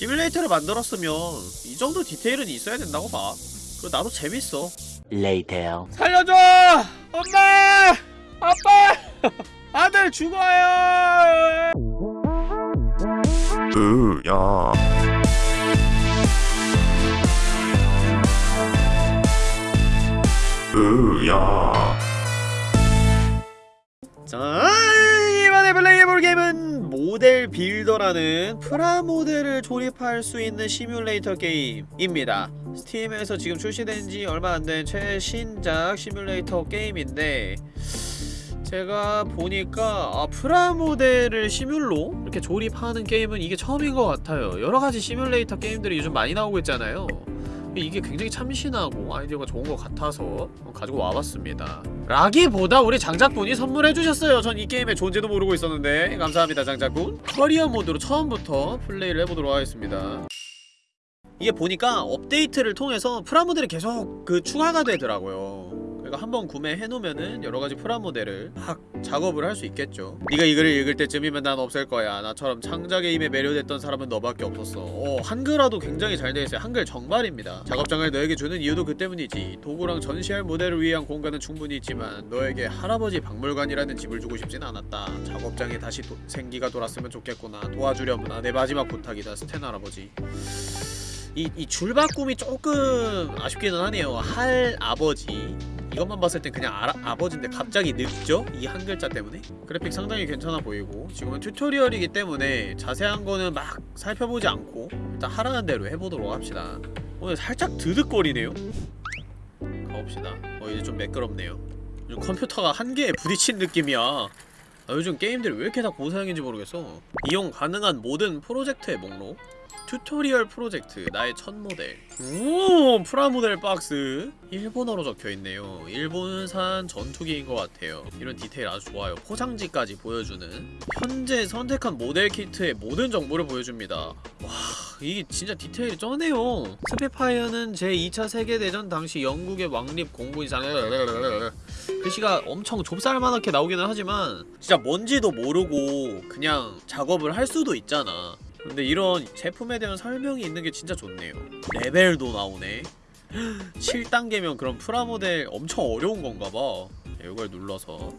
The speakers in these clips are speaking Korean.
시뮬레이터를 만들었으면 이 정도 디테일은 있어야 된다고 봐 그리고 나도 재밌어 Later. 살려줘! 엄마! 아빠! 아들 죽어요! 으야 으야 자, 이번에 플레이해볼 게임은 모델 빌더라는 프라모델을 조립할 수 있는 시뮬레이터 게임입니다. 스팀에서 지금 출시된 지 얼마 안 된 최신작 시뮬레이터 게임인데 제가 보니까 아, 프라모델을 시뮬로 이렇게 조립하는 게임은 이게 처음인 것 같아요. 여러가지 시뮬레이터 게임들이 요즘 많이 나오고 있잖아요. 이게 굉장히 참신하고 아이디어가 좋은 것 같아서 가지고 와봤습니다. 라기보다 우리 장작분이 선물해주셨어요. 전 이 게임의 존재도 모르고 있었는데 감사합니다 장작분. 커리어 모드로 처음부터 플레이를 해보도록 하겠습니다. 이게 보니까 업데이트를 통해서 프라모델이 계속 그 추가가 되더라고요. 그러니까 한번 구매해 놓으면은 여러가지 프라모델을 막 작업을 할 수 있겠죠. 네가 이 글을 읽을 때쯤이면 난 없을 거야. 나처럼 창작의 힘에 매료됐던 사람은 너밖에 없었어. 어, 한글화도 굉장히 잘 되어 있어요. 한글 정발입니다. 작업장을 너에게 주는 이유도 그 때문이지. 도구랑 전시할 모델을 위한 공간은 충분히 있지만 너에게 할아버지 박물관이라는 집을 주고 싶진 않았다. 작업장에 다시 도, 생기가 돌았으면 좋겠구나. 도와주려무나 내 마지막 부탁이다. 스탠 할아버지. 이, 이 줄바꿈이 조금 아쉽기는 하네요. 할 아버지. 이것만 봤을 땐 그냥 아, 아버지인데 갑자기 늙죠? 이 한 글자 때문에? 그래픽 상당히 괜찮아 보이고 지금은 튜토리얼이기 때문에 자세한 거는 막 살펴보지 않고 일단 하라는 대로 해보도록 합시다. 오늘 살짝 드득거리네요? 가봅시다. 어 이제 좀 매끄럽네요. 요즘 컴퓨터가 한계에 부딪힌 느낌이야. 아, 요즘 게임들이 왜 이렇게 다 고사양인지 모르겠어. 이용 가능한 모든 프로젝트의 목록 튜토리얼 프로젝트 나의 첫 모델. 오 프라모델 박스. 일본어로 적혀있네요. 일본산 전투기인 것 같아요. 이런 디테일 아주 좋아요. 포장지까지 보여주는. 현재 선택한 모델 키트의 모든 정보를 보여줍니다. 와 이게 진짜 디테일이 쩌네요. 스핏파이어는 제2차 세계대전 당시 영국의 왕립 공군이상 글씨가 엄청 좁쌀만하게 나오기는 하지만 진짜 뭔지도 모르고 그냥 작업을 할 수도 있잖아 근데 이런 제품에 대한 설명이 있는 게 진짜 좋네요. 레벨도 나오네. 7단계면 그럼 프라모델 엄청 어려운 건가 봐. 이걸 눌러서.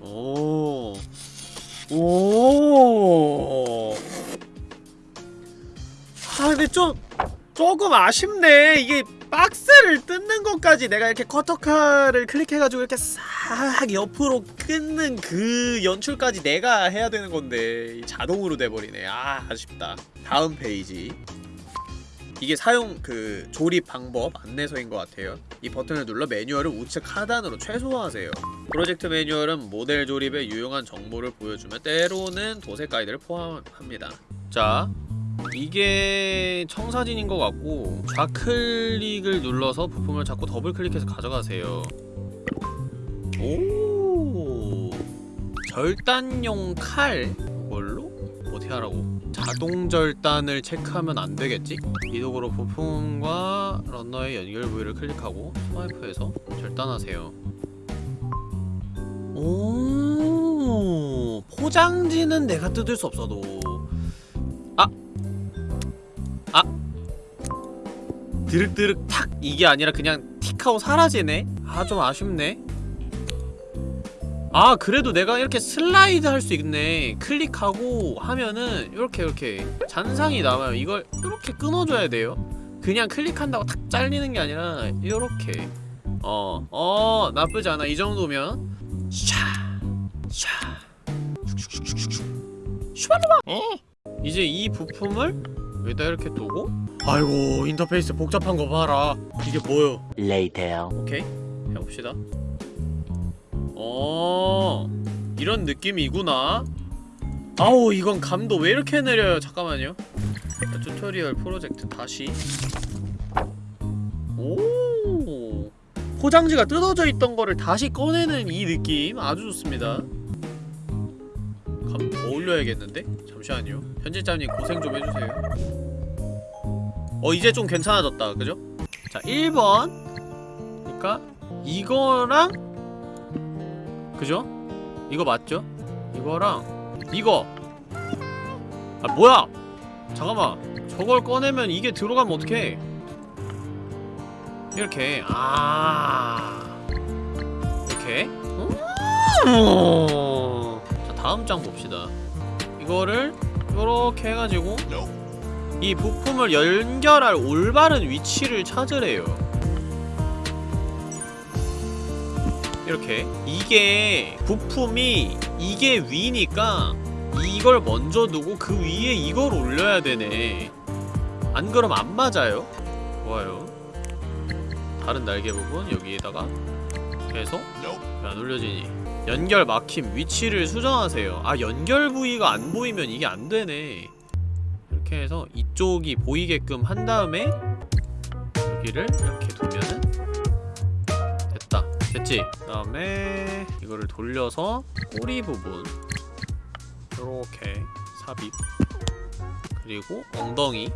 오. 오. 아 근데 좀 조금 아쉽네. 이게 박스를 뜯는 것까지 내가 이렇게 커터칼을 클릭해가지고 이렇게 싹 옆으로 끊는 그 연출까지 내가 해야 되는 건데 자동으로 돼버리네. 아 아쉽다. 다음 페이지. 이게 사용 그 조립 방법 안내서인 것 같아요. 이 버튼을 눌러 매뉴얼을 우측 하단으로 최소화하세요. 프로젝트 매뉴얼은 모델 조립에 유용한 정보를 보여주며 때로는 도색 가이드를 포함합니다. 자 이게 청사진인 것 같고 좌클릭을 눌러서 부품을 잡고 더블 클릭해서 가져가세요 오 절단용 칼 뭘로? 어떻게 하라고? 자동 절단을 체크하면 안 되겠지? 이 도구로 부품과 러너의 연결 부위를 클릭하고 스와이프해서 절단하세요 오 포장지는 내가 뜯을 수 없어도 드륵드륵 탁. 이게 아니라 그냥 틱하고 사라지네? 아 좀 아쉽네. 아 그래도 내가 이렇게 슬라이드 할 수 있네. 클릭하고 하면은 이렇게 이렇게 잔상이 남아요. 이걸 이렇게 끊어줘야 돼요. 그냥 클릭한다고 탁 잘리는 게 아니라 이렇게. 어, 어 나쁘지 않아. 이 정도면. 샤, 샤. 슈발로바! 이제 이 부품을 여기다 이렇게 두고? 아이고 인터페이스 복잡한 거 봐라. 이게 뭐요 Later. 오케이. 해봅시다. 어 이런 느낌이구나. 아우 이건 감도 왜 이렇게 느려요? 잠깐만요. 자, 튜토리얼 프로젝트 다시. 오! 포장지가 뜯어져 있던 거를 다시 꺼내는 이 느낌 아주 좋습니다 감 더 올려야겠는데? 잠시만요. 편집자님 고생 좀 해주세요. 어 이제 좀 괜찮아졌다. 그죠? 자 1번. 그니까 이거랑 그죠? 이거 맞죠? 이거랑 이거. 아 뭐야? 잠깐만. 저걸 꺼내면 이게 들어가면 어떡해? 이렇게. 아. 이렇게. 음. 자 다음 장 봅시다. 이거를 요렇게 해가지고 이 부품을 연결할 올바른 위치를 찾으래요. 이렇게 이게 부품이 이게 위니까 이걸 먼저 두고 그 위에 이걸 올려야 되네. 안 그럼 안 맞아요? 좋아요. 다른 날개 부분 여기에다가 왜안 올려지니 연결 막힘 위치를 수정하세요 아 연결 부위가 안 보이면 이게 안 되네 이렇게 해서 이쪽이 보이게끔 한 다음에 여기를 이렇게 두면은 됐다 됐지? 그 다음에 이거를 돌려서 꼬리 부분 요렇게 삽입 그리고 엉덩이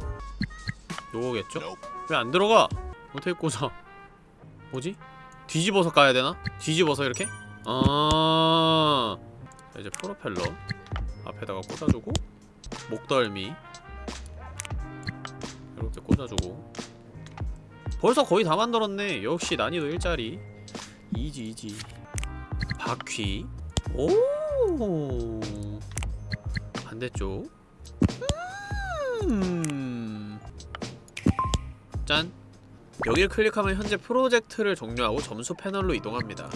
요거겠죠? 왜 안 들어가? 어떻게 꽂아? 뭐지? 뒤집어서 까야 되나? 뒤집어서 이렇게? 아. 자, 이제 프로펠러 앞에다가 꽂아주고 목덜미 이렇게 꽂아주고. 벌써 거의 다 만들었네. 역시 난이도 일자리. 이지 이지. 바퀴. 오! 반대쪽. 음. 짠. 여기를 클릭하면 현재 프로젝트를 종료하고 점수 패널로 이동합니다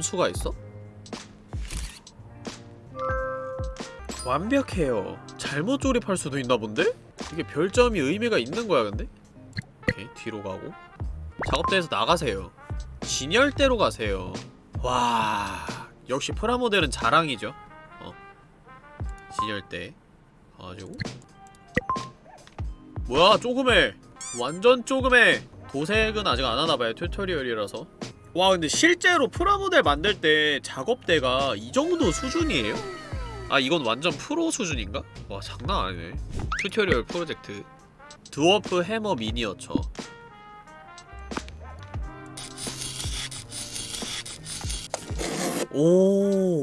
점수가 있어? 완벽해요. 잘못 조립할 수도 있나 본데? 이게 별점이 의미가 있는 거야 근데? 오케이 뒤로 가고. 작업대에서 나가세요. 진열대로 가세요. 와 역시 프라모델은 자랑이죠. 어. 진열대. 가가지고. 뭐야 조그매! 완전 조그매! 도색은 아직 안 하나봐요 튜토리얼이라서 와 근데 실제로 프라모델 만들 때 작업대가 이 정도 수준이에요? 아 이건 완전 프로 수준인가? 와 장난 아니네. 튜토리얼 프로젝트. 드워프 해머 미니어처. 오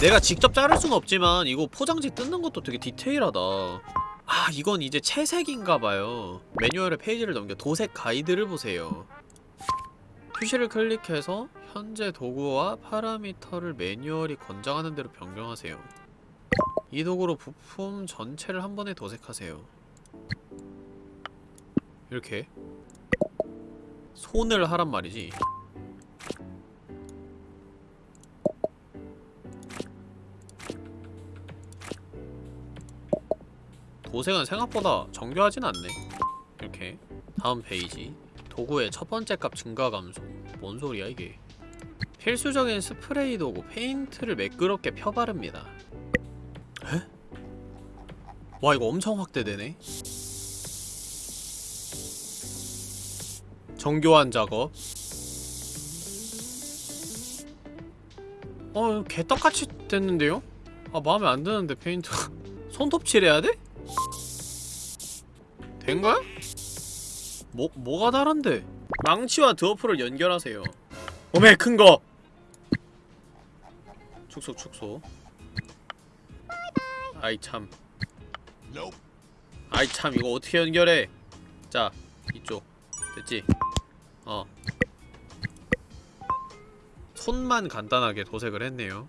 내가 직접 자를 순 없지만 이거 포장지 뜯는 것도 되게 디테일하다. 아 이건 이제 채색인가봐요. 매뉴얼의 페이지를 넘겨 도색 가이드를 보세요 표시를 클릭해서 현재 도구와 파라미터를 매뉴얼이 권장하는 대로 변경하세요. 이 도구로 부품 전체를 한 번에 도색하세요. 이렇게. 손을 하란 말이지. 도색은 생각보다 정교하진 않네. 이렇게. 다음 페이지 도구의 첫 번째 값 증가 감소 뭔 소리야 이게 필수적인 스프레이 도구 페인트를 매끄럽게 펴바릅니다 에? 와 이거 엄청 확대되네 정교한 작업 어 개떡같이 됐는데요? 아 마음에 안 드는데 페인트 손톱 칠해야 돼? 된 거야? 뭐, 뭐가 다른데? 망치와 드워프를 연결하세요. 오메 큰거. 축소 축소. 아이 참. 아이 참. 이거 어떻게 연결해? 자 이쪽. 됐지? 어. 손만 간단하게 도색을 했네요.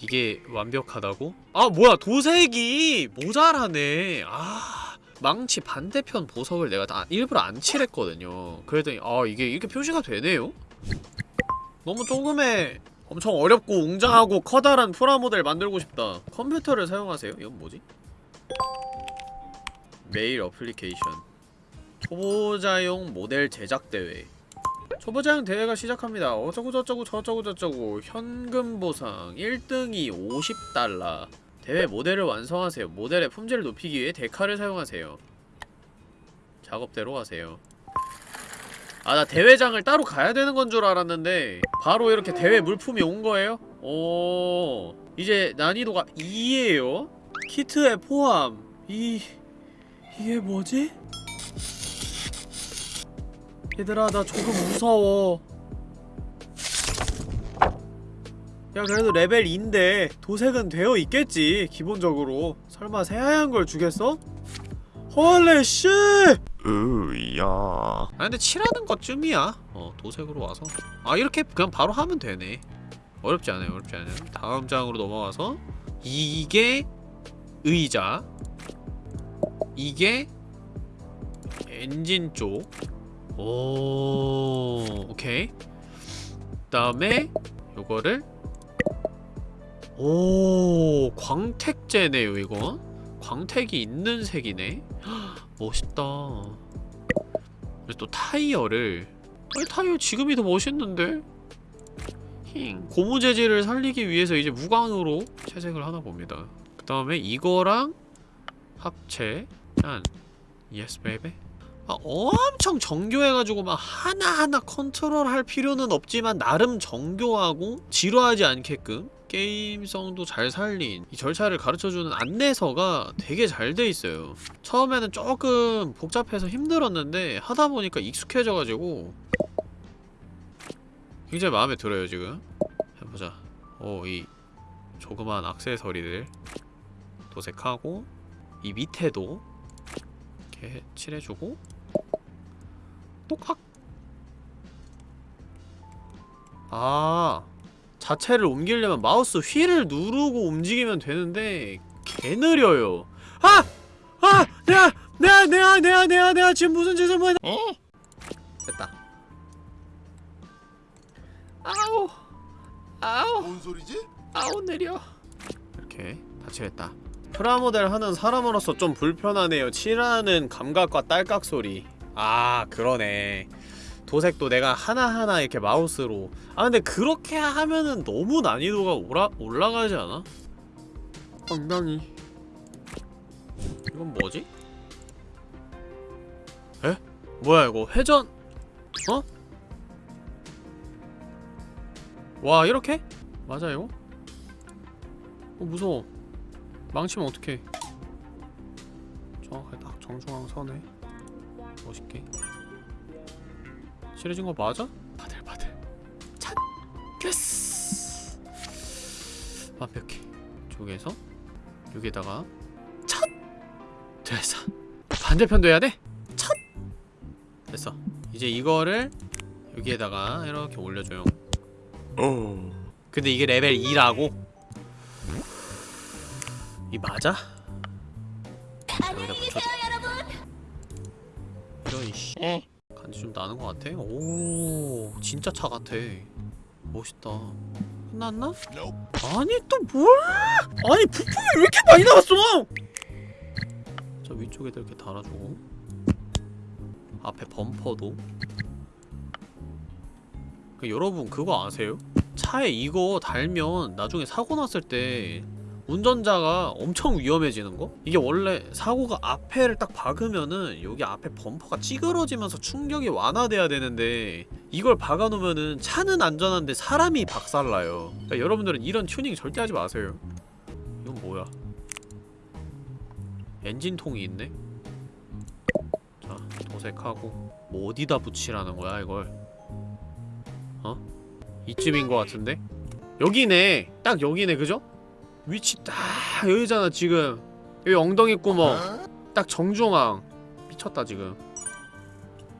이게 완벽하다고? 아 뭐야. 도색이 모자라네. 아 망치 반대편 보석을 내가 다 일부러 안 칠했거든요 그랬더니 아 이게 이렇게 표시가 되네요? 너무 조금의 엄청 어렵고 웅장하고 커다란 프라모델 만들고 싶다 컴퓨터를 사용하세요? 이건 뭐지? 메일 어플리케이션 초보자용 모델 제작 대회 초보자용 대회가 시작합니다. 어쩌고 저쩌고 저쩌고 저쩌고 현금 보상 1등이 50달러 대회 모델을 완성하세요. 모델의 품질을 높이기 위해 decal을 사용하세요. 작업대로 가세요. 아 나 대회장을 따로 가야 되는 건 줄 알았는데 바로 이렇게 대회 물품이 온 거예요? 오 이제 난이도가 2예요? 키트에 포함 이... 이게 뭐지? 얘들아 나 조금 무서워 야 그래도 레벨 2인데 도색은 되어 있겠지 기본적으로 설마 새하얀 걸 주겠어? 헐레 씨! 으야. 아 근데 칠하는 것쯤이야 어 도색으로 와서 아 이렇게 그냥 바로 하면 되네 어렵지 않아요 어렵지 않아요 다음 장으로 넘어가서 이게 의자 이게 엔진 쪽 오, 오케이. 그 다음에 요거를 오, 광택제네요, 이건. 광택이 있는 색이네. 헉, 멋있다. 또 타이어를 아니 타이어 지금이 더 멋있는데? 힝. 고무 재질을 살리기 위해서 이제 무광으로 채색을 하나 봅니다. 그 다음에 이거랑 합체 짠 yes baby 아, 엄청 정교해가지고 막 하나하나 컨트롤할 필요는 없지만 나름 정교하고 지루하지 않게끔 게임성도 잘 살린 이 절차를 가르쳐주는 안내서가 되게 잘 돼 있어요. 처음에는 조금 복잡해서 힘들었는데 하다 보니까 익숙해져가지고 굉장히 마음에 들어요 지금. 해보자. 오이 조그만 액세서리들. 도색하고 이 밑에도 이렇게 칠해주고 똑학 아 자체를 옮기려면 마우스 휠을 누르고 움직이면 되는데 개 느려요. 아! 아! 내가 내가 내가 내가 내가 내가 지금 무슨 짓을 뭐 에? 됐다. 아우. 아우. 뭔 소리지? 아우 느려. 이렇게 다 칠했다. 프라모델 하는 사람으로서 좀 불편하네요. 칠하는 감각과 딸깍 소리. 아 그러네 도색도 내가 하나하나 이렇게 마우스로 아 근데 그렇게 하면은 너무 난이도가 올라, 올라가지 않아? 엉덩이 이건 뭐지? 에? 뭐야 이거 회전 어? 와 이렇게? 맞아 이거? 어 무서워 망치면 어떡해 정확하게 딱 정중앙 선에 멋있게 칠해진 거 맞아? 바들바들 찬! 됐어 완벽해 쪽에서 여기에다가 첫! 됐어 반대편도 해야 돼? 첫! 됐어 이제 이거를 여기에다가 이렇게 올려줘요 어. 근데 이게 레벨 2라고? 이 맞아? 여기다 붙여줘 이런 씨 에? 간지 좀 나는 것 같아? 오 진짜 차 같아 멋있다 끝났나? 아니 또 뭘? 아니 부품이 왜 이렇게 많이 나왔어? 저 위쪽에다 이렇게 달아주고 앞에 범퍼도 그 여러분 그거 아세요? 차에 이거 달면 나중에 사고 났을 때 운전자가 엄청 위험해지는 거? 이게 원래 사고가 앞에를 딱 박으면은 여기 앞에 범퍼가 찌그러지면서 충격이 완화돼야 되는데 이걸 박아놓으면은 차는 안전한데 사람이 박살나요 그러니까 여러분들은 이런 튜닝 절대 하지 마세요 이건 뭐야 엔진통이 있네 자 도색하고 뭐 어디다 붙이라는 거야 이걸 어? 이쯤인 것 같은데? 여기네 딱 여기네 그죠? 위치 딱 여기잖아 지금. 여기 엉덩이 구멍 딱 정중앙. 미쳤다 지금.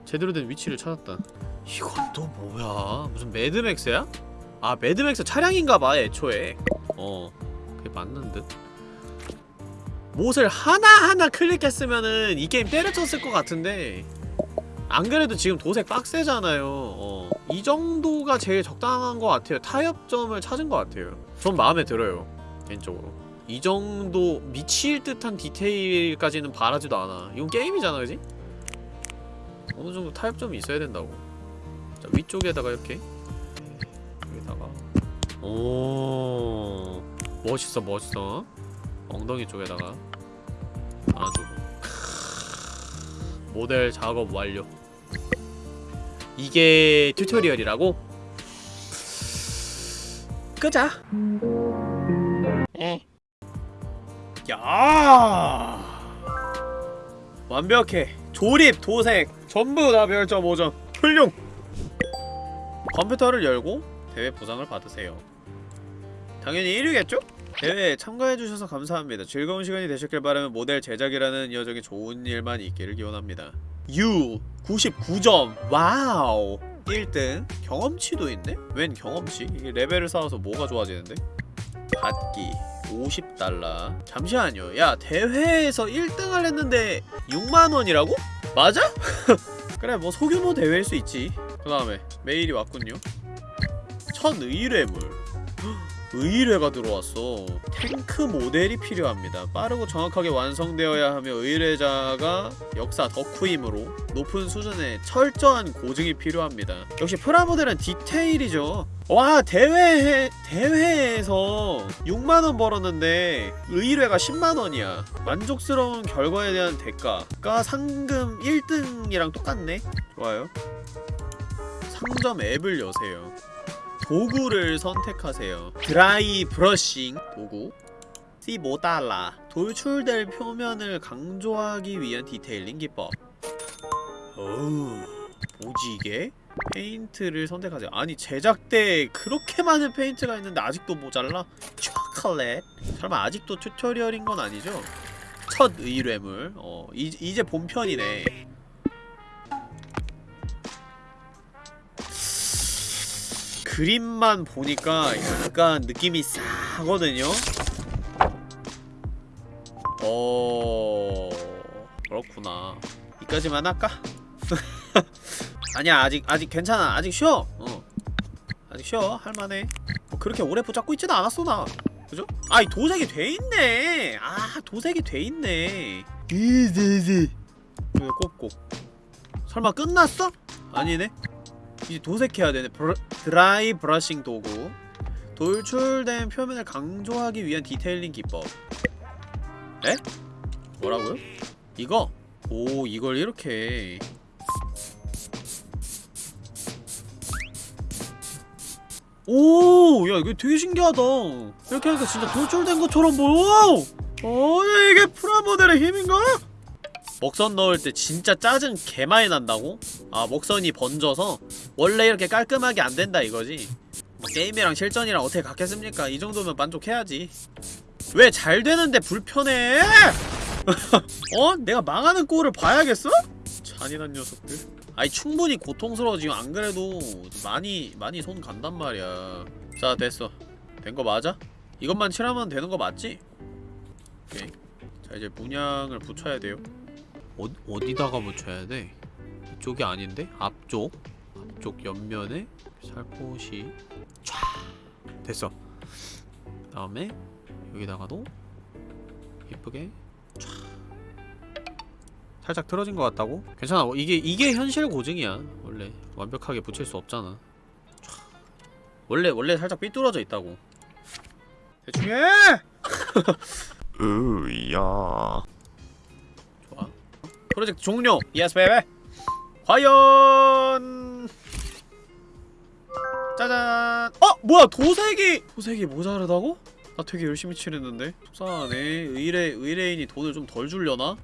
제대로 된 위치를 찾았다. 이건 또 뭐야? 무슨 매드맥스야? 아 매드맥스 차량인가봐 애초에. 어 그게 맞는 듯. 못을 하나하나 클릭했으면은 이 게임 때려쳤을 것 같은데. 안 그래도 지금 도색 빡세잖아요. 어, 이 정도가 제일 적당한 것 같아요. 타협점을 찾은 것 같아요. 전 마음에 들어요 개인적으로. 이 정도 미칠 듯한 디테일까지는 바라지도 않아. 이건 게임이잖아 그지? 어느 정도 타협점이 있어야 된다고. 자 위쪽에다가 이렇게. 여기다가. 오 멋있어 멋있어. 엉덩이 쪽에다가 안아주고. 크으, 모델 작업 완료. 이게 튜토리얼이라고? 끄자 야 완벽해 조립 도색 전부 다 별점 5점 훌륭 컴퓨터를 열고 대회 보상을 받으세요 당연히 1위겠죠? 대회에 참가해주셔서 감사합니다. 즐거운 시간이 되셨길 바라며 모델 제작이라는 여정에 좋은 일만 있기를 기원합니다. U 99점 wow 1등 경험치도 있네? 웬 경험치? 이게 레벨을 쌓아서 뭐가 좋아지는데? 받기 50 달러 잠시만요. 야 대회에서 1등을 했는데 6만원이라고? 맞아? 그래 뭐 소규모 대회일 수 있지. 그 다음에 메일이 왔군요. 첫 의뢰물 의뢰가 들어왔어. 탱크 모델이 필요합니다. 빠르고 정확하게 완성되어야 하며 의뢰자가 역사 덕후이므로 높은 수준의 철저한 고증이 필요합니다. 역시 프라모델은 디테일이죠. 와 대회 대회에서 6만원 벌었는데 의뢰가 10만원이야. 만족스러운 결과에 대한 대가가 상금 1등이랑 똑같네. 좋아요. 상점 앱을 여세요 도구를 선택하세요. dry brushing 도구. C5달러 돌출될 표면을 강조하기 위한 detailing 기법. 어우 뭐지 이게? 페인트를 선택하세요. 아니 제작 때 그렇게 많은 페인트가 있는데 아직도 모자라? 초콜릿. 설마 아직도 튜토리얼인 건 아니죠? 첫 의뢰물. 어 이, 이제 본편이네 그림만 보니까 약간 느낌이 싸거든요? 어... 그렇구나. 이까지만 할까? 아니야 아직 아직 괜찮아. 아직 쉬어. 어. 아직 쉬어. 할만해. 뭐 그렇게 오래 붙잡고 있지는 않았어 나. 그죠? 아이 도색이 돼있네. 아 도색이 돼있네. 왜 꼭꼭 설마 끝났어? 아니네 이제 도색해야 되네 bru, dry brushing 도구 돌출된 표면을 강조하기 위한 detailing 기법 에? 뭐라고요? 이거? 오 이걸 이렇게 오! 야 이거 되게 신기하다 이렇게 하니까 진짜 돌출된 것처럼 보여! 어 이게 프라모델의 힘인가? 먹선 넣을 때 진짜 짜증 개 많이 난다고? 아 먹선이 번져서 원래 이렇게 깔끔하게 안 된다 이거지 뭐 게임이랑 실전이랑 어떻게 같겠습니까? 이 정도면 만족해야지 왜 잘 되는데 불편해? 어? 내가 망하는 꼴을 봐야겠어? 잔인한 녀석들 아니 충분히 고통스러워 지금 안 그래도 많이 많이 손 간단 말이야 자 됐어 된 거 맞아? 이것만 칠하면 되는 거 맞지? 오케이 자 이제 문양을 붙여야 돼요 어, 어디다가 붙여야 돼? 이쪽이 아닌데? 앞쪽 앞 쪽 옆면에 살포시 촤 됐어 다음에 여기다가도 이쁘게 촤 살짝 틀어진 것 같다고? 괜찮아 뭐 이게 이게 현실 고증이야 원래 완벽하게 붙일 수 없잖아 촤. 원래 원래 살짝 삐뚤어져 있다고 대충 해! 으야. 좋아 프로젝트 종료! yes bebe! 과연... 짜잔! 어! 뭐야 도색이! 도색이 모자르다고? 나 되게 열심히 칠했는데 속상하네 의뢰, 의뢰인이 돈을 좀 덜 줄려나?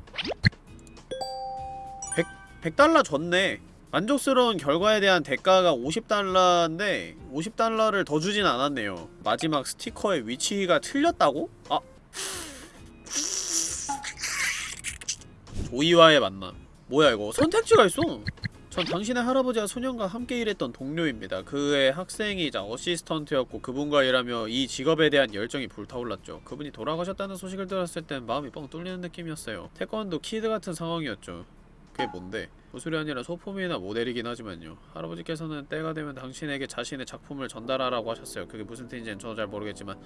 100, 100달러 줬네 만족스러운 결과에 대한 대가가 50달러인데 50달러를 더 주진 않았네요 마지막 스티커의 위치가 틀렸다고? 아 조이와의 만남 뭐야 이거 선택지가 있어 전 당신의 할아버지와 소년과 함께 일했던 동료입니다. 그의 학생이자 어시스턴트였고 그분과 일하며 이 직업에 대한 열정이 불타올랐죠. 그분이 돌아가셨다는 소식을 들었을 땐 마음이 뻥 뚫리는 느낌이었어요. 태권도 kid 같은 상황이었죠. 그게 뭔데? 무술이 아니라 소품이나 모델이긴 하지만요. 할아버지께서는 때가 되면 당신에게 자신의 작품을 전달하라고 하셨어요. 그게 무슨 뜻인지는 저도 잘 모르겠지만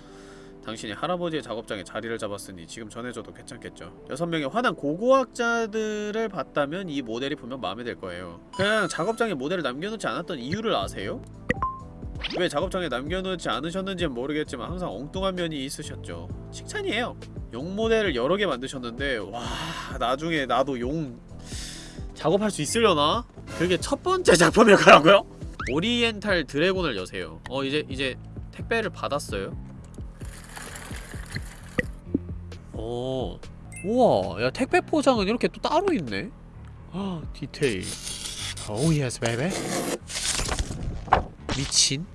당신이 할아버지의 작업장에 자리를 잡았으니 지금 전해줘도 괜찮겠죠. 여섯 명의 화난 고고학자들을 봤다면 이 모델이 분명 마음에 들 거예요. 그냥 작업장에 모델을 남겨놓지 않았던 이유를 아세요? 왜 작업장에 남겨놓지 않으셨는지는 모르겠지만 항상 엉뚱한 면이 있으셨죠. 칭찬이에요. 용 모델을 여러 개 만드셨는데 와 나중에 나도 용 작업할 수 있으려나? 그게 첫 번째 작품일 거라고요? Oriental Dragon을 여세요. 어 이제 이제 택배를 받았어요. 오 우와 야 택배 포장은 이렇게 또 따로 있네? 아 디테일. 오 yes bebe 미친.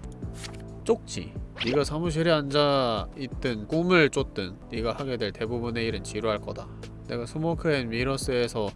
쪽지. 네가 사무실에 앉아 있든 꿈을 쫓든 네가 하게 될 대부분의 일은 지루할 거다. 내가 Smoke and Mirrors에서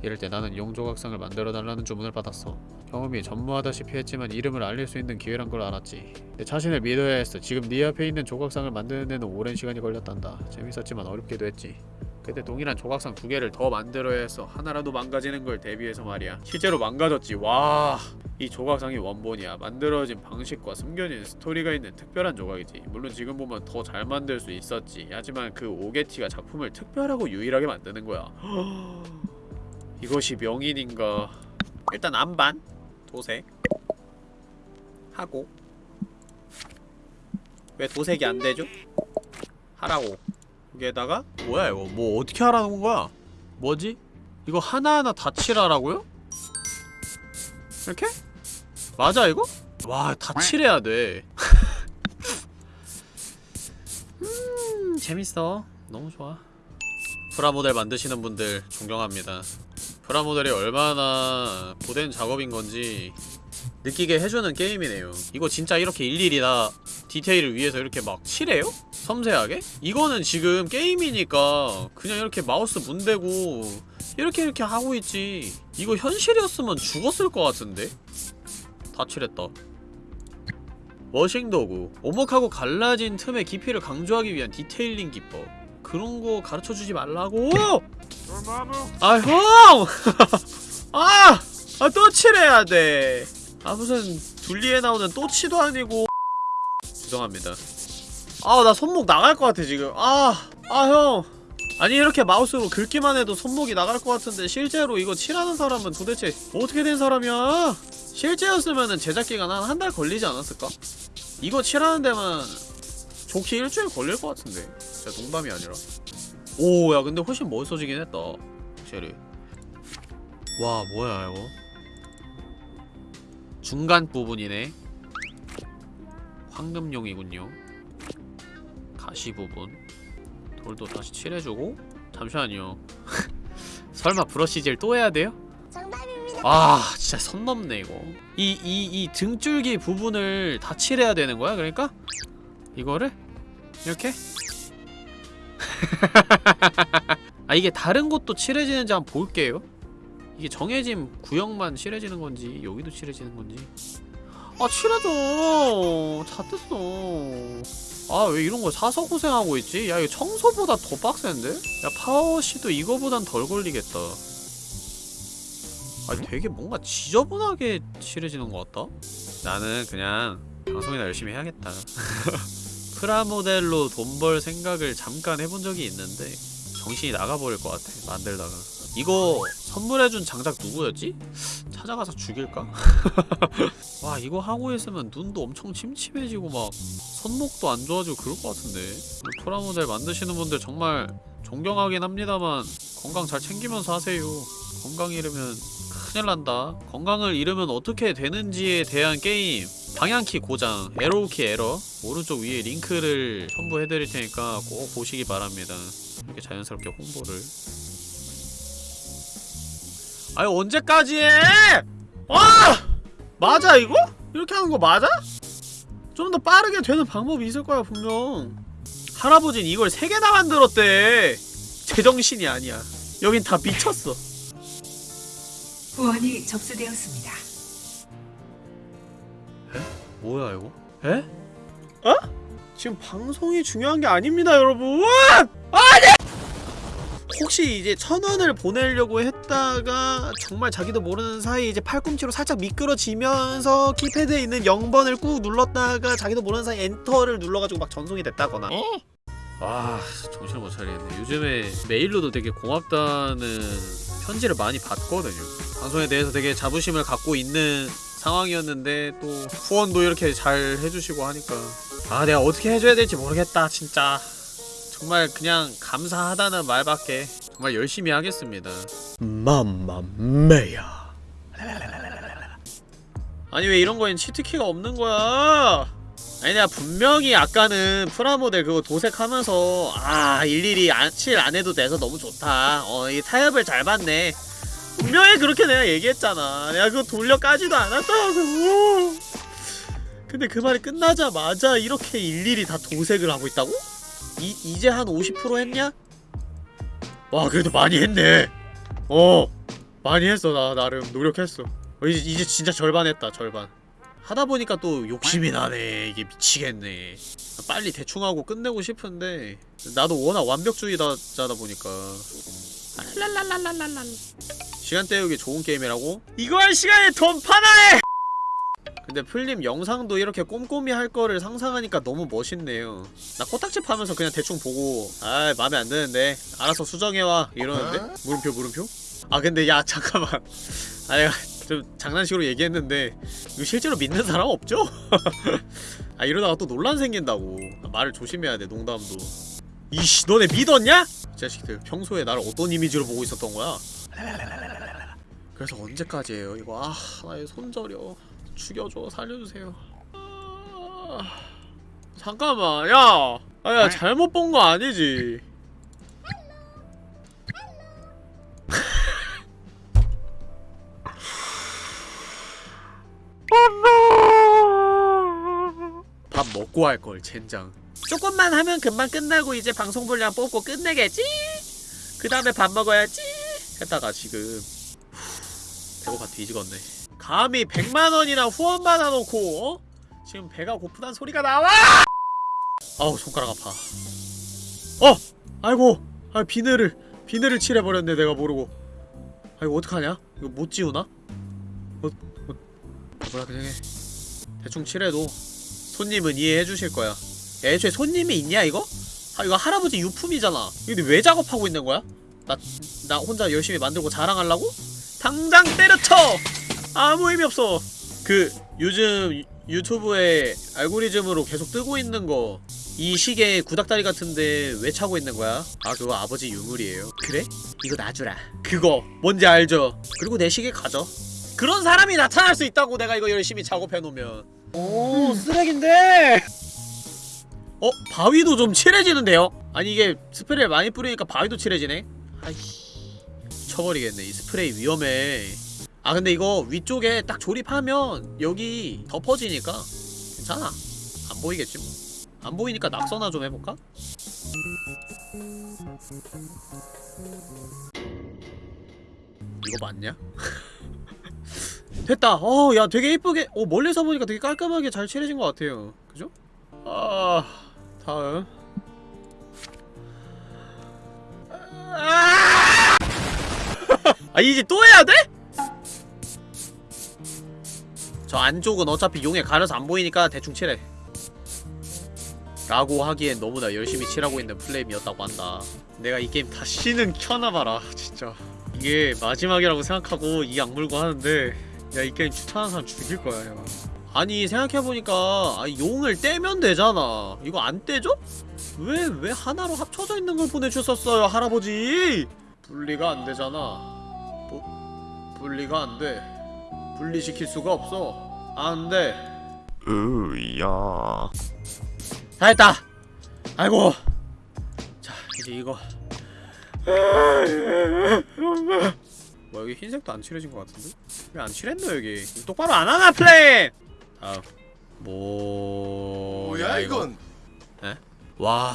이럴 때 나는 용조각상을 만들어 달라는 주문을 받았어. 경험이 전무하다시피 했지만 이름을 알릴 수 있는 기회란 걸 알았지. 내 자신을 믿어야 했어. 지금 네 앞에 있는 조각상을 만드는 데는 오랜 시간이 걸렸단다. 재밌었지만 어렵기도 했지. 그때 동일한 조각상 두 개를 더 만들어야 했어. 하나라도 망가지는 걸 대비해서 말이야. 실제로 망가졌지. 와. 이 조각상이 원본이야. 만들어진 방식과 숨겨진 스토리가 있는 특별한 조각이지. 물론 지금 보면 더 잘 만들 수 있었지. 하지만 그 오게티가 작품을 특별하고 유일하게 만드는 거야. 이것이 명인인가? 일단 안반 도색 하고 왜 도색이 안 되죠? 하라고. 여기에다가 뭐야 이거? 뭐 어떻게 하라는 거야? 뭐지? 이거 하나하나 다 칠하라고요? 이렇게? 맞아 이거? 와, 다 칠해야 돼. 음, 재밌어. 너무 좋아. 프라모델 만드시는 분들 존경합니다. 프라모델이 얼마나 고된 작업인 건지 느끼게 해주는 게임이네요. 이거 진짜 이렇게 일일이 다 디테일을 위해서 이렇게 막 칠해요? 섬세하게? 이거는 지금 게임이니까 그냥 이렇게 마우스 문대고 이렇게 이렇게 하고 있지. 이거 현실이었으면 죽었을 것 같은데? 다 칠했다. washing 도구. 오목하고 갈라진 틈의 깊이를 강조하기 위한 detailing 기법. 그런 거 가르쳐 주지 말라고! 아, 형! 아! 아, 또 칠해야 돼. 아, 무슨 둘리에 나오는 또치도 아니고. 죄송합니다. 아, 나 손목 나갈 것 같아, 지금. 아, 아, 형. 아니, 이렇게 마우스로 긁기만 해도 손목이 나갈 것 같은데, 실제로 이거 칠하는 사람은 도대체 어떻게 된 사람이야? 실제였으면은 제작 기간 한 한 달 걸리지 않았을까? 이거 칠하는 데만 좋게 일주일 걸릴 것 같은데. 진짜 농담이 아니라. 오, 야, 근데 훨씬 멋있어지긴 했다. 확실히. 와, 뭐야, 이거. 중간 부분이네. 황금용이군요. 가시 부분. 돌도 다시 칠해주고. 잠시만요. 설마 브러쉬질 또 해야 돼요? 아 진짜 선 넘네 이거 이 이 이 등줄기 부분을 다 칠해야 되는 거야 그러니까? 이거를? 이렇게? 아 이게 다른 곳도 칠해지는지 한번 볼게요 이게 정해진 구역만 칠해지는 건지 여기도 칠해지는 건지 아 칠해줘 다 뜯어 아 왜 이런 거 사서 고생하고 있지? 야 이거 청소보다 더 빡센데? 야 파워시도 이거보단 덜 걸리겠다 아니 되게 뭔가 지저분하게 칠해지는 것 같다? 나는 그냥 방송이나 열심히 해야겠다 프라모델로 돈 벌 생각을 잠깐 해본 적이 있는데 정신이 나가버릴 것 같아 만들다가. 이거 선물해준 장작 누구였지? 찾아가서 죽일까? 와 이거 하고 있으면 눈도 엄청 침침해지고 막 손목도 안 좋아지고 그럴 것 같은데. 프라모델 만드시는 분들 정말 존경하긴 합니다만 건강 잘 챙기면서 하세요. 건강 잃으면 큰일 난다. 건강을 잃으면 어떻게 되는지에 대한 게임 방향키 고장 arrow key 에러 오른쪽 위에 링크를 첨부해드릴 테니까 꼭 보시기 바랍니다 이렇게 자연스럽게 홍보를 아니 언제까지 해! 아! 맞아 이거? 이렇게 하는 거 맞아? 좀 더 빠르게 되는 방법이 있을 거야 분명 할아버진 이걸 세 개나 만들었대 제정신이 아니야 여긴 다 미쳤어 후원이 접수되었습니다. 뭐야 이거? 에? 어? 지금 방송이 중요한 게 아닙니다 여러분! 아니! 혹시 이제 천 원을 보내려고 했다가 정말 자기도 모르는 사이 이제 팔꿈치로 살짝 미끄러지면서 키패드에 있는 0번을 꾹 눌렀다가 자기도 모르는 사이 엔터를 눌러가지고 막 전송이 됐다거나 아 정신을 못 차리겠네 요즘에 메일로도 되게 고맙다는 편지를 많이 받거든요 방송에 대해서 되게 자부심을 갖고 있는 상황이었는데 또 후원도 이렇게 잘 해주시고 하니까. 아 내가 어떻게 해줘야 될지 모르겠다 진짜. 정말 그냥 감사하다는 말밖에 정말 열심히 하겠습니다. 맘마메야. 아니 왜 이런 거엔 치트키가 없는 거야? 아니 내가 분명히 아까는 프라모델 그거 도색하면서 아 일일이 안, 칠 안해도 돼서 너무 좋다. 어 이 타협을 잘 봤네 분명히 그렇게 내가 얘기했잖아. 내가 그거 돌려 까지도 않았다고. 근데 그 말이 끝나자마자 이렇게 일일이 다 도색을 하고 있다고? 이, 이제 한 50% 했냐? 와 그래도 많이 했네. 어 많이 했어. 나 나름 노력했어. 어, 이제, 이제 진짜 절반 했다 절반. 하다 보니까 또 욕심이 나네. 이게 미치겠네. 빨리 대충 하고 끝내고 싶은데. 나도 워낙 완벽주의자다 보니까. 랄랄랄랄랄랄 시간 때우기 좋은 게임이라고? 이거 할 시간에 돈 파나해! 근데 풀림 영상도 이렇게 꼼꼼히 할 거를 상상하니까 너무 멋있네요 나 코딱지 파면서 그냥 대충 보고 아 맘에 안 드는데 알아서 수정해와 이러는데? 물음표 물음표? 아 근데 야 잠깐만 아 내가 좀 장난식으로 얘기했는데 이거 실제로 믿는 사람 없죠? 아 이러다가 또 논란 생긴다고 아, 말을 조심해야 돼 농담도 이씨 너네 믿었냐? 이 자식들 평소에 나를 어떤 이미지로 보고 있었던 거야? 그래서 언제까지예요 이거 아 나의 손저려 죽여줘 살려주세요 아, 잠깐만 야! 아야 잘못 본 거 아니지? 밥 먹고 할 걸 젠장. 조금만 하면 금방 끝나고 이제 방송 분량 뽑고 끝내겠지? 그 다음에 밥 먹어야지 했다가 지금 후, 배고파 뒤지겠네 감히 100만원이나 후원 받아놓고 어? 지금 배가 고프단 소리가 나와! 아우 손가락 아파 어! 아이고 아 비늘을 비늘을 칠해버렸네 내가 모르고 아 이거 어떡하냐? 이거 못 지우나? 어, 어, 뭐라 그냥 해 대충 칠해도 손님은 이해해 주실 거야. 야, 애초에 손님이 있냐 이거? 아 이거 할아버지 유품이잖아. 근데 왜 작업하고 있는 거야? 나 나 혼자 열심히 만들고 자랑하려고? 당장 때려쳐! 아무 의미 없어. 그 요즘 유- 유튜브에 알고리즘으로 계속 뜨고 있는 거. 이 시계 구닥다리 같은데 왜 차고 있는 거야? 아 그거 아버지 유물이에요. 그래? 이거 놔주라. 그거 뭔지 알죠? 그리고 내 시계 가져. 그런 사람이 나타날 수 있다고 내가 이거 열심히 작업해 놓으면. 오 쓰레기인데 어? 바위도 좀 칠해지는데요? 아니 이게 스프레이를 많이 뿌리니까 바위도 칠해지네? 아이씨 쳐버리겠네 이 스프레이 위험해 아 근데 이거 위쪽에 딱 조립하면 여기 덮어지니까 괜찮아 안 보이겠지 뭐 안 보이니까 낙서나 좀 해볼까? 이거 맞냐? 됐다. 어, 야, 되게 이쁘게. 어, 멀리서 보니까 되게 깔끔하게 잘 칠해진 것 같아요. 그죠? 아, 다음. 아, 이제 또 해야 돼? 저 안쪽은 어차피 용에 가려서 안 보이니까 대충 칠해. 라고 하기엔 너무나 열심히 칠하고 있는 플레임이었다고 한다. 내가 이 게임 다시는 켜놔봐라, 진짜. 이게 마지막이라고 생각하고 이 악물고 하는데 야 이 게임 추천하는 사람 죽일 거야 야. 아니 생각해보니까 아, 용을 떼면 되잖아 이거 안 떼죠? 왜 왜 하나로 합쳐져 있는 걸 보내주셨어요 할아버지 분리가 안 되잖아 부, 분리가 안돼. 분리시킬 수가 없어. 안돼. 으야. 다 했다. 아이고. 자 이제 이거. 뭐 여기 흰색도 안 칠해진 것 같은데? 왜 안 칠했노 여기? 똑바로 안 하나 플레임! 다음 뭐... 뭐야 이건? 와...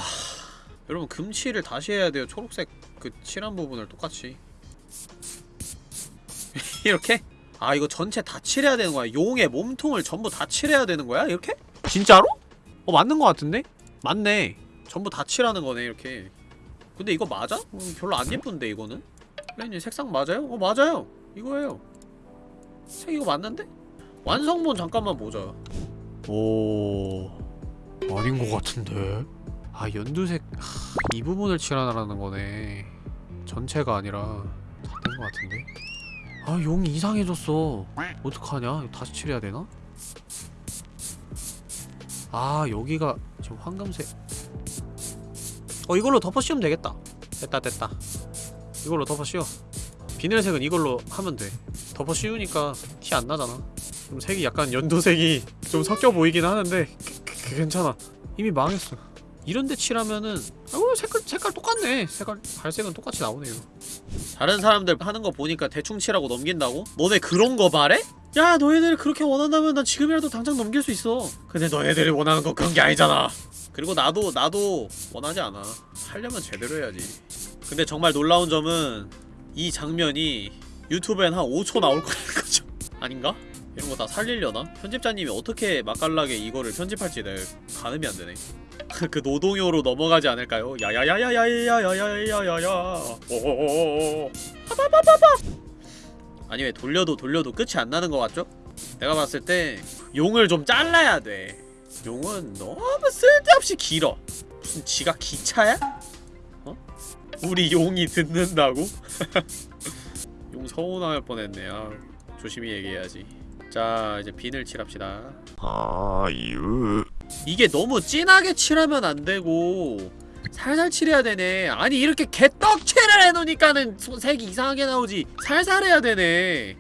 여러분 금칠을 다시 해야 돼요. 초록색 그 칠한 부분을 똑같이 이렇게? 아 이거 전체 다 칠해야 되는 거야 용의 몸통을 전부 다 칠해야 되는 거야? 이렇게? 진짜로? 어 맞는 거 같은데? 맞네 전부 다 칠하는 거네 이렇게 근데 이거 맞아? 어, 별로 안 예쁜데 이거는? 플레이님 색상 맞아요? 어 맞아요 이거예요 색 이거 맞는데? 완성본 잠깐만 보자 오... 아닌 것 같은데? 아 연두색... 하, 이 부분을 칠하라는 거네 전체가 아니라 다 된 것 같은데? 아 용이 이상해졌어. 어떡하냐? 다시 칠해야 되나? 아 여기가 지금 황금색. 어 이걸로 덮어 씌우면 되겠다. 됐다 됐다. 이걸로 덮어 씌워. 비늘색은 이걸로 하면 돼. 덮어 씌우니까 티 안 나잖아. 좀 색이 약간 연두색이 좀 섞여 보이긴 하는데 그, 그, 괜찮아. 이미 망했어 이런데 칠하면은 아 색깔 색깔 똑같네. 색깔 갈색은 똑같이 나오네요. 다른 사람들 하는 거 보니까 대충 칠하고 넘긴다고? 너네 그런 거 바래? 야 너희들이 그렇게 원한다면 난 지금이라도 당장 넘길 수 있어. 근데 너희들이 원하는 건 그런 게 아니잖아. 그리고 나도 나도 원하지 않아. 하려면 제대로 해야지. 근데 정말 놀라운 점은 이 장면이 유튜브엔 한 5초 나올 거라는 거죠. 아닌가? 이런 거 다 살리려나? 편집자님이 어떻게 맛깔나게 이거를 편집할지 내 가늠이 안 되네 그 노동요로 넘어가지 않을까요? 야야야야야야야야야야야 오오오오 아니 왜 돌려도 돌려도 끝이 안 나는 것 같죠? 내가 봤을 때 용을 좀 잘라야 돼 용은 너무 쓸데없이 길어 무슨 지가 기차야? 어? 우리 용이 듣는다고? 용 서운할 뻔했네 아 조심히 얘기해야지 자 이제 비늘 칠합시다. 아유. 이게 너무 진하게 칠하면 안 되고 살살 칠해야 되네. 아니 이렇게 개떡칠을 해놓으니까는 소- 색이 이상하게 나오지. 살살 해야 되네.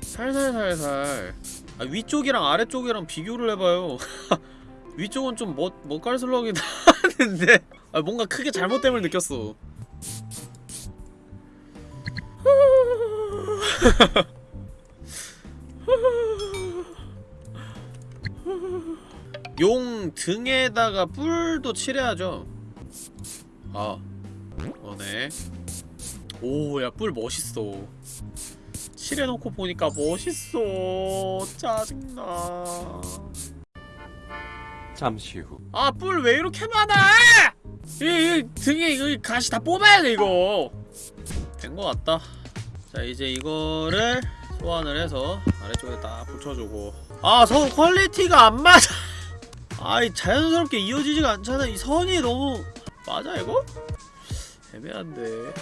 살살살살. 아, 위쪽이랑 아래쪽이랑 비교를 해봐요. 위쪽은 좀 멋, 멋깔스러우긴 하는데. 아, 뭔가 크게 잘못됨을 느꼈어 용 등에다가 뿔도 칠해야죠. 아, 어네. 오, 야, 뿔 멋있어. 칠해놓고 보니까 멋있어. 짜증나. 잠시 후. 아, 뿔 왜 이렇게 많아? 이, 이 등에 이 가시 다 뽑아야 돼, 이거. 된 거 같다. 자, 이제 이거를 소환을 해서 아래쪽에 딱 붙여주고. 아, 선 퀄리티가 안 맞아. 아이 자연스럽게 이어지지가 않잖아 이 선이 너무 맞아 이거? 애매한데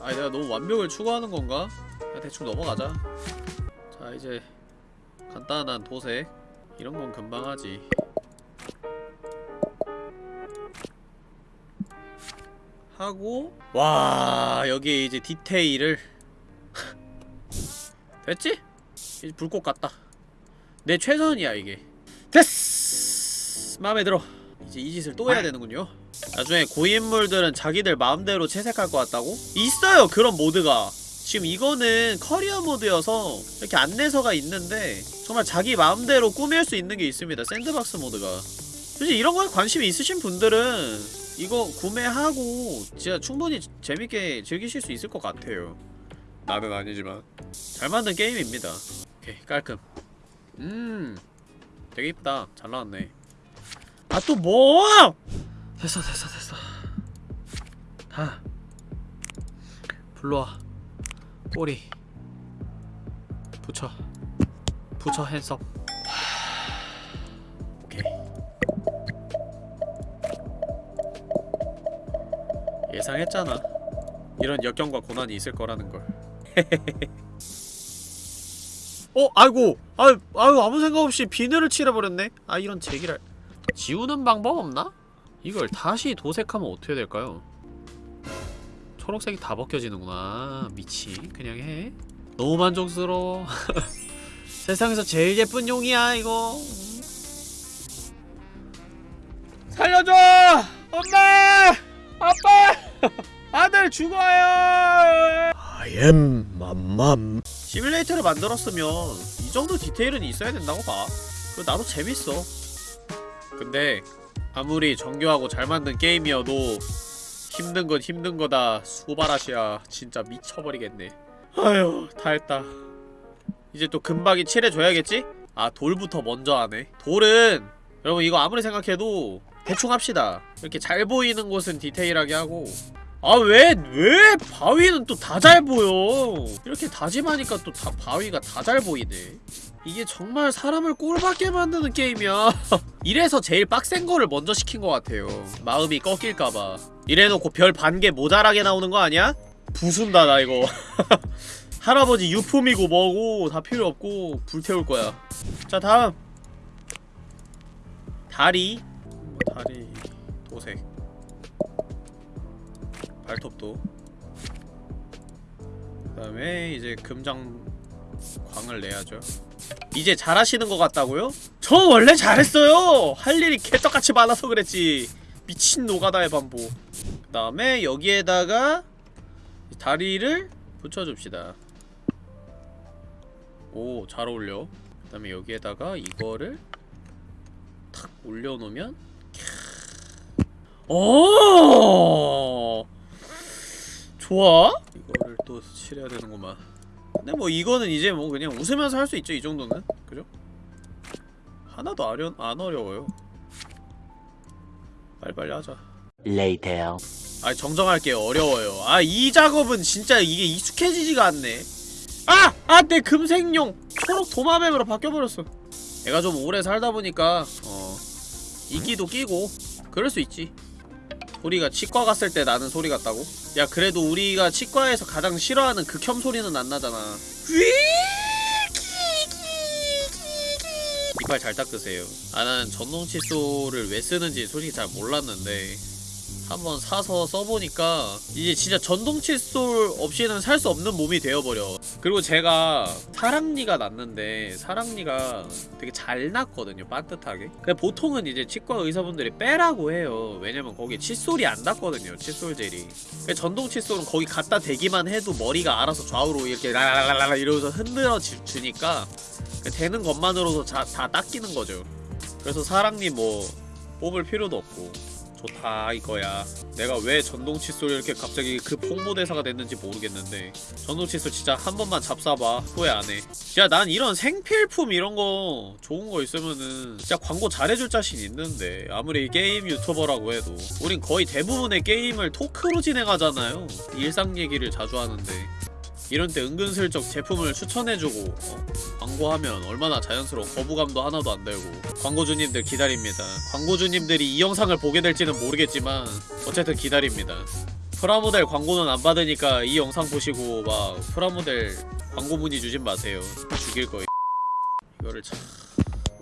아니 내가 너무 완벽을 추구하는 건가? 대충 넘어가자 자 이제 간단한 도색 이런 건 금방 하지 하고 와 여기에 이제 디테일을 됐지? 이제 불꽃 같다. 내 최선이야 이게. 됐어 마음에 들어. 이제 이 짓을 또 해야 되는군요. 나중에 고인물들은 자기들 마음대로 채색할 것 같다고? 있어요 그런 모드가. 지금 이거는 커리어 모드여서 이렇게 안내서가 있는데 정말 자기 마음대로 꾸밀 수 있는 게 있습니다 샌드박스 모드가. 솔직히 이런 거에 관심이 있으신 분들은 이거 구매하고 진짜 충분히 재밌게 즐기실 수 있을 것 같아요 나는 아니지만. 잘 만든 게임입니다. 오케이 깔끔. 음 되게 이쁘다. 잘 나왔네. 아 또 뭐! 됐어 됐어 됐어. 다 불러와. 꼬리. 붙여. 붙여 핸섬. 예상했잖아. 이런 역경과 고난이 있을 거라는 걸 어? 아이고 아유, 아유 아무 생각 없이 비늘을 칠해버렸네 아 이런 제기를 지우는 방법 없나? 이걸 다시 도색하면 어떻게 될까요? 초록색이 다 벗겨지는구나 미치 그냥 해 너무 만족스러워 세상에서 제일 예쁜 용이야 이거 살려줘! 엄마! 아빠! 아들 죽어요! I am 맘맘. 시뮬레이터를 만들었으면 이 정도 디테일은 있어야 된다고 봐. 그리고 나도 재밌어. 근데 아무리 정교하고 잘 만든 게임이어도 힘든 건 힘든 거다. 수바라시야 진짜 미쳐버리겠네. 아휴 다 했다. 이제 또 금박이 칠해줘야겠지? 아 돌부터 먼저 하네. 돌은 여러분 이거 아무리 생각해도 대충 합시다. 이렇게 잘 보이는 곳은 디테일하게 하고 아 왜 왜? 바위는 또 다 잘 보여. 이렇게 다짐하니까 또 다 바위가 다 잘 보이네. 이게 정말 사람을 꼴받게 만드는 게임이야. 이래서 제일 빡센 거를 먼저 시킨 것 같아요. 마음이 꺾일까봐. 이래놓고 별 반 개 모자라게 나오는 거 아니야? 부순다 나 이거. 할아버지 유품이고 뭐고 다 필요 없고 불태울 거야. 자 다음. 다리. 뭐 다리. 도색 발톱도. 그 다음에 이제 금장 광을 내야죠. 이제 잘하시는 것 같다고요? 저 원래 잘했어요! 할 일이 개떡같이 많아서 그랬지. 미친 노가다의 반복. 그 다음에 여기에다가 다리를 붙여줍시다. 오 잘 어울려. 그 다음에 여기에다가 이거를 탁 올려놓으면 오 좋아. 이거를 또 칠해야 되는구만. 근데 뭐 이거는 이제 뭐 그냥 웃으면서 할 수 있죠 이 정도는. 그죠? 하나도 어려, 안 어려워요. 빨리빨리 하자. Later. 아 정정할게요. 어려워요. 아 이 작업은 진짜 이게 익숙해지지가 않네. 아! 아! 내 금색용 초록 도마뱀으로 바뀌어버렸어. 내가 좀 오래 살다 보니까 어 이끼도 끼고 그럴 수 있지 우리가 치과 갔을 때 나는 소리 같다고? 야 그래도 우리가 치과에서 가장 싫어하는 극혐 소리는 안 나잖아. 이빨 잘 닦으세요. 아 나는 전동 칫솔을 왜 쓰는지 솔직히 잘 몰랐는데 한번 사서 써보니까 이제 진짜 전동 칫솔 없이는 살 수 없는 몸이 되어버려. 그리고 제가 사랑니가 났는데 사랑니가 되게 잘 났거든요 반듯하게. 근데 보통은 이제 치과 의사분들이 빼라고 해요. 왜냐면 거기에 칫솔이 안 닿거든요 칫솔 젤이. 근데 전동 칫솔은 거기 갖다 대기만 해도 머리가 알아서 좌우로 이렇게 라라라라 이러면서 흔들어 주- 주니까 되는 것만으로도 자, 다 닦이는 거죠. 그래서 사랑니 뭐 뽑을 필요도 없고 좋다 이거야. 내가 왜 전동 칫솔 이렇게 갑자기 그 홍보대사가 됐는지 모르겠는데 전동 칫솔 진짜 한 번만 잡사봐. 후회 안해. 진짜 난 이런 생필품 이런 거 좋은 거 있으면은 진짜 광고 잘해줄 자신 있는데 아무리 게임 유튜버라고 해도. 우린 거의 대부분의 게임을 토크로 진행하잖아요. 일상 얘기를 자주 하는데 이런 때 은근슬쩍 제품을 추천해주고 어? 광고하면 얼마나 자연스러워 거부감도 하나도 안 들고 광고주님들 기다립니다 광고주님들이 이 영상을 보게 될지는 모르겠지만 어쨌든 기다립니다 프라모델 광고는 안 받으니까 이 영상 보시고 막 프라모델 광고 문의 주진 마세요 죽일 거예요 이거를 착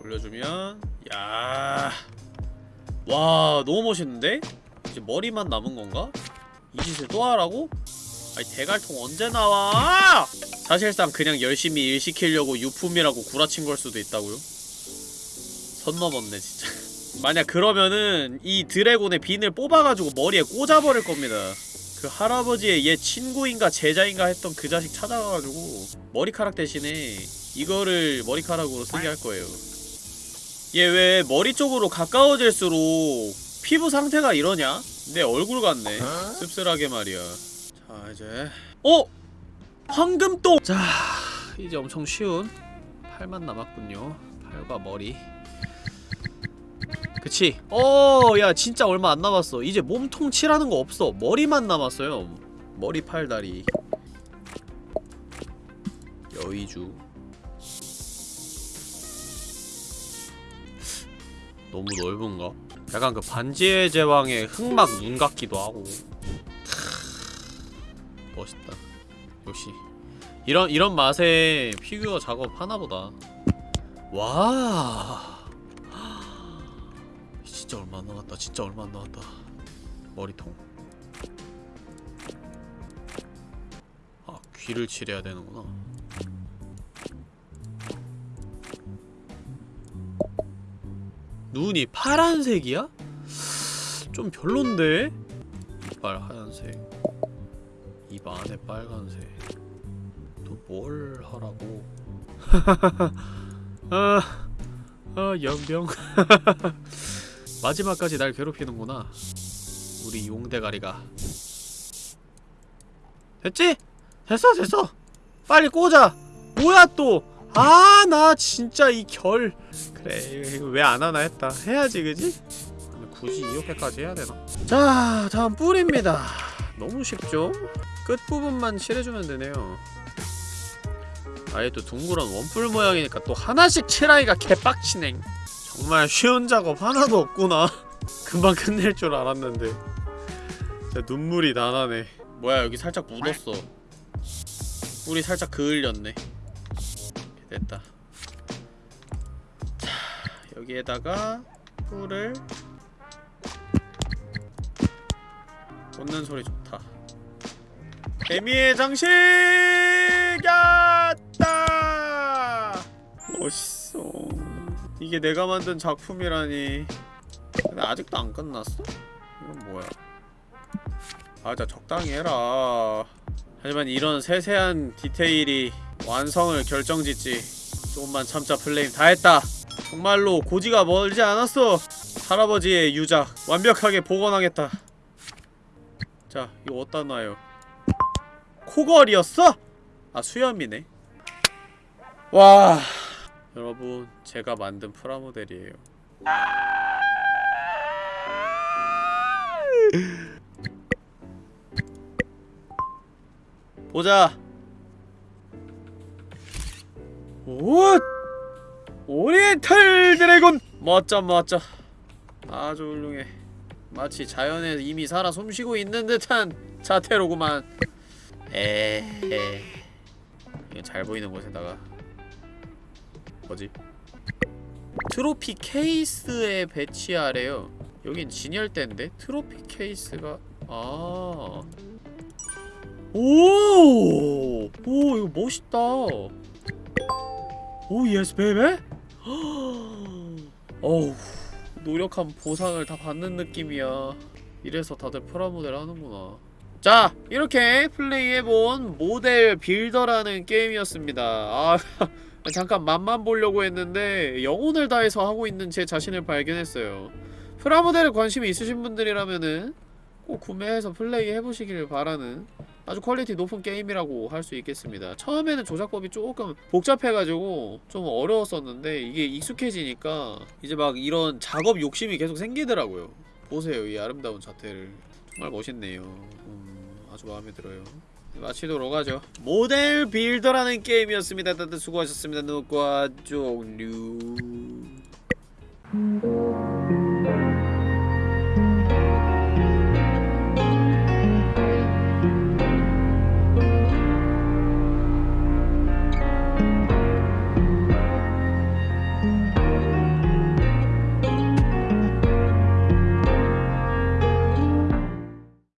올려주면 야 와 너무 멋있는데? 이제 머리만 남은 건가? 이 짓을 또 하라고? 아니 대갈통 언제 나와? 사실상 그냥 열심히 일 시키려고 유품이라고 구라친 걸 수도 있다고요? 선 넘었네 진짜 만약 그러면은 이 드래곤의 빈을 뽑아가지고 머리에 꽂아버릴 겁니다 그 할아버지의 옛 친구인가 제자인가 했던 그 자식 찾아가가지고 머리카락 대신에 이거를 머리카락으로 쓰게 할 거예요 얘 왜 머리 쪽으로 가까워질수록 피부 상태가 이러냐? 내 얼굴 같네 씁쓸하게 말이야 자 이제. 어? 황금똥! 자 이제 엄청 쉬운 팔만 남았군요. 팔과 머리. 그치? 어야 진짜 얼마 안 남았어. 이제 몸통 칠하는 거 없어. 머리만 남았어요. 머리 팔 다리. 여의주. 너무 넓은가? 약간 그 반지의 제왕의 흑막 눈 같기도 하고 멋있다. 역시 이런 이런 맛에 피규어 작업 하나보다. 와. 진짜 얼마 안 남았다. 진짜 얼마 안 남았다. 머리통. 아 귀를 칠해야 되는구나. 눈이 파란색이야? 좀 별론데? 이빨 하얀색. 입 안에 빨간색. 또 뭘 하라고? 아, 아 연병. 마지막까지 날 괴롭히는구나. 우리 용대가리가. 됐지? 됐어 됐어. 빨리 꽂아 뭐야 또 아 나 진짜 이 결. 그래 왜 안 하나 했다. 해야지 그지? 굳이 이렇게까지 해야 되나? 자 다음 뿔입니다. 너무 쉽죠? 끝부분만 칠해주면 되네요. 아예 또 둥그런 원뿔 모양이니까 또 하나씩 칠하기가 개빡치네. 정말 쉬운 작업 하나도 없구나. 금방 끝낼 줄 알았는데. 진짜 눈물이 다 나네. 뭐야 여기 살짝 묻었어. 뿔이 살짝 그을렸네. 됐다. 자 여기에다가 뿔을 꽂는 소리 좋다 개미의 장식! 야따! 멋있어. 이게 내가 만든 작품이라니. 근데 아직도 안 끝났어? 이건 뭐야? 아, 자 적당히 해라. 하지만 이런 세세한 디테일이 완성을 결정짓지 조금만 참자 플레임 다 했다 정말로 고지가 멀지 않았어 할아버지의 유작 완벽하게 복원하겠다 자 이거 어디다 놔요 코걸이었어? 아 수염이네. 와 여러분 제가 만든 프라모델이에요. 보자. 오 오리엔탈 드래곤! 멋져 멋져. 아주 훌륭해. 마치 자연에 이미 살아 숨쉬고 있는 듯한 자태로구만. 에 에 이거 잘 보이는 곳에다가 뭐지? 트로피 케이스에 배치하래요. 여긴 진열대인데? 트로피 케이스가 아. 오! 오 이거 멋있다. 오 yes bebe? 어우 노력한 보상을 다 받는 느낌이야. 이래서 다들 프라모델 하는구나 자 이렇게 플레이해본 Model Builder라는 게임이었습니다. 아 잠깐 맛만 보려고 했는데 영혼을 다해서 하고 있는 제 자신을 발견했어요. 프라모델에 관심이 있으신 분들이라면은 꼭 구매해서 플레이 해보시길 바라는 아주 퀄리티 높은 게임이라고 할 수 있겠습니다. 처음에는 조작법이 조금 복잡해가지고 좀 어려웠었는데 이게 익숙해지니까 이제 막 이런 작업 욕심이 계속 생기더라고요. 보세요 이 아름다운 자태를. 정말 멋있네요. 음, 아주 마음에 들어요. 마치도록 하죠. 모델 빌더라는 게임이었습니다. 다들 수고하셨습니다. 누과 종류